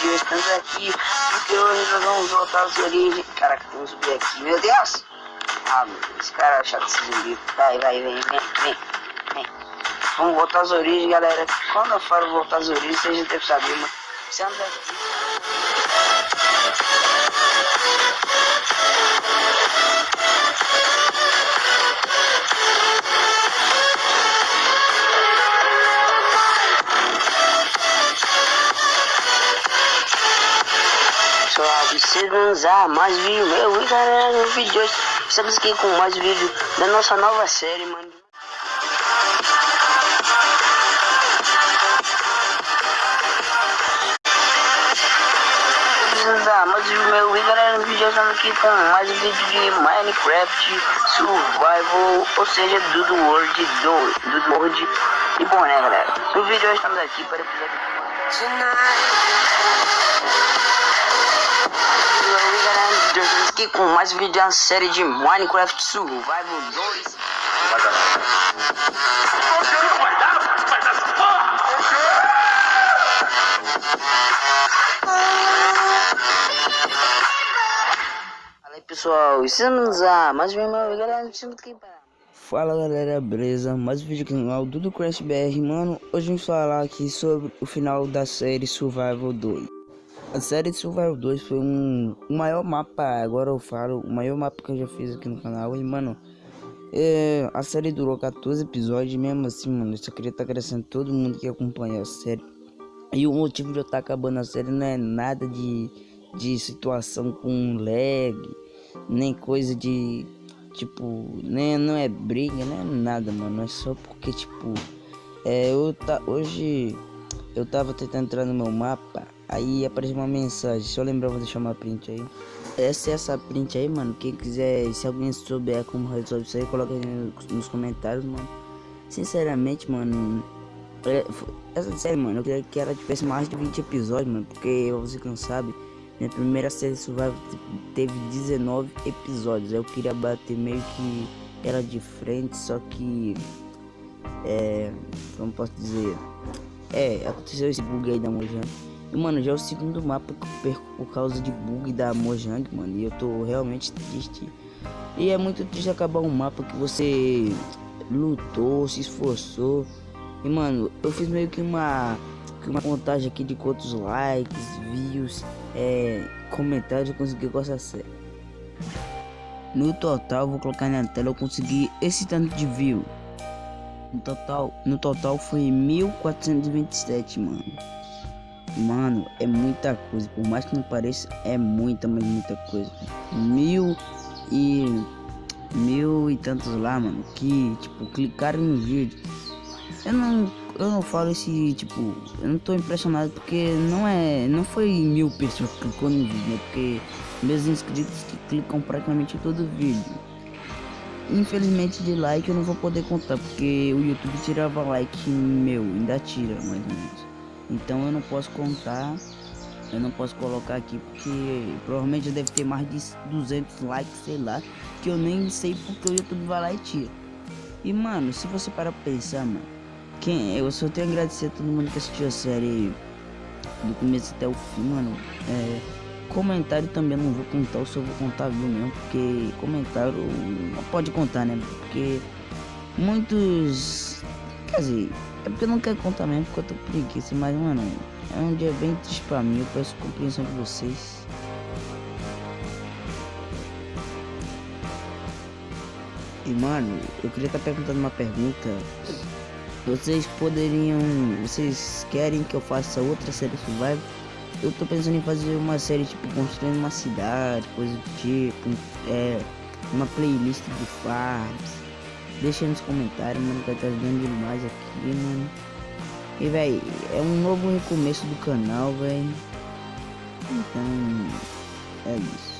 vídeo estamos aqui porque hoje nós vamos voltar às origens. Caraca, vamos subir aqui, meu Deus! Ah, meu Deus, esse cara é chato esse zumbi. Vai, vai, vem, vem, vem, vem. Vamos voltar às origens, galera. Quando eu falo voltar às origens, vocês já devem saber, mano. Estamos aqui. Suave, a mais vídeo meu e galera no vídeo de hoje estamos aqui com mais vídeo da nossa nova série, mano. mais vídeo meu e galera no vídeo estamos aqui com mais um vídeo de Minecraft Survival, ou seja, do The World 2, do The World. E bom né galera, no vídeo estamos aqui para o episódio aqui com mais um vídeo da série de Minecraft Survival 2. Vai, galera. Fala aí pessoal, estamos a mais um galera, Fala galera, beleza? Mais um vídeo aqui no canal do Crash BR, mano. Hoje vamos falar aqui sobre o final da série Survival 2. A série Survival 2 foi um, o maior mapa, agora eu falo, o maior mapa que eu já fiz aqui no canal. E, mano, é, a série durou 14 episódios, mesmo assim, mano, eu só queria estar tá crescendo todo mundo que acompanha a série. E o motivo de eu estar tá acabando a série não é nada de, de situação com lag, nem coisa de, tipo, nem, não é briga, não é nada, mano. É só porque, tipo, é, eu tá, hoje eu tava tentando entrar no meu mapa Aí apareceu uma mensagem, lembrar vou deixar uma print aí. Essa é essa print aí, mano. Quem quiser, se alguém souber como resolver isso aí, coloca aí nos comentários, mano. Sinceramente, mano. É, essa série, mano, eu queria que ela tivesse mais de 20 episódios, mano. Porque você que não sabe, minha primeira série Survival teve 19 episódios. Eu queria bater meio que ela de frente, só que. É. Como posso dizer? É, aconteceu esse bug aí da Mojang. E, mano, já é o segundo mapa que eu perco por causa de bug da Mojang, mano. E eu tô realmente triste. E é muito triste acabar um mapa que você lutou, se esforçou. E, mano, eu fiz meio que uma, uma contagem aqui de quantos likes, views, é, comentários eu consegui com essa série. No total, vou colocar na tela, eu consegui esse tanto de view. No total, no total foi 1427, mano. Mano, é muita coisa. Por mais que não pareça, é muita, mas muita coisa. Mil e. Mil e tantos lá, mano. Que, tipo, clicaram no vídeo. Eu não. Eu não falo esse, tipo. Eu não tô impressionado porque não é. Não foi mil pessoas que clicou no vídeo, né? Porque meus inscritos que clicam praticamente todo vídeo. Infelizmente de like eu não vou poder contar porque o YouTube tirava like meu, ainda tira mais ou menos. Então eu não posso contar, eu não posso colocar aqui porque provavelmente deve ter mais de 200 likes, sei lá, que eu nem sei porque o YouTube vai lá e tira. E mano, se você parar pra pensar, mano, quem eu só tenho a agradecer a todo mundo que assistiu a série do começo até o fim, mano. É, comentário também não vou contar, eu só vou contar viu mesmo, porque comentário não pode contar, né? Porque muitos, quer dizer, é porque eu não quero contar mesmo, porque eu tô preguiça. Mas, mano, é um dia bem triste pra mim. Eu peço compreensão de vocês. E, mano, eu queria estar tá perguntando uma pergunta. Vocês poderiam... Vocês querem que eu faça outra série Survival? Eu tô pensando em fazer uma série, tipo, construindo uma cidade, coisa do tipo. É, uma playlist de farms Deixa nos comentários, mano, que tá ajudando demais aqui, mano. E, velho, é um novo recomeço do canal, velho. Então, é isso.